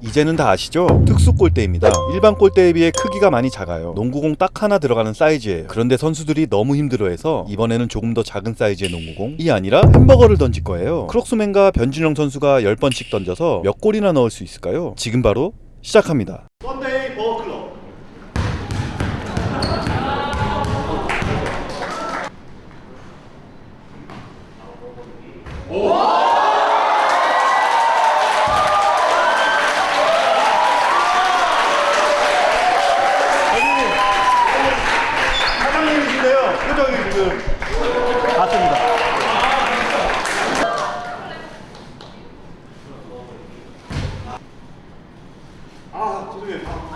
이제는 다 아시죠? 특수 골대입니다. 일반 골대에 비해 크기가 많이 작아요. 농구공 딱 하나 들어가는 사이즈예요. 그런데 선수들이 너무 힘들어해서 이번에는 조금 더 작은 사이즈의 농구공이 아니라 햄버거를 던질 거예요. 크록스맨과 변준영 선수가 10번씩 던져서 몇 골이나 넣을 수 있을까요? 지금 바로 시작합니다. Sunday Burger Club 사 지금 맞습니다. 아 죄송해요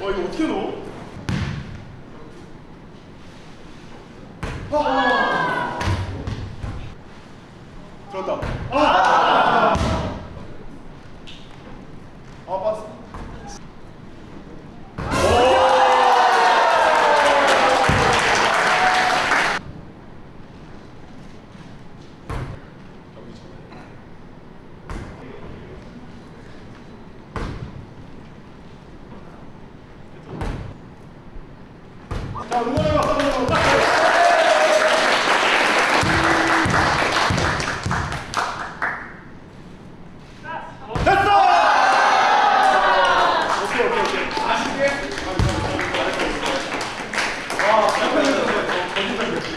와 이거 어떻게 넣어? 아! Now,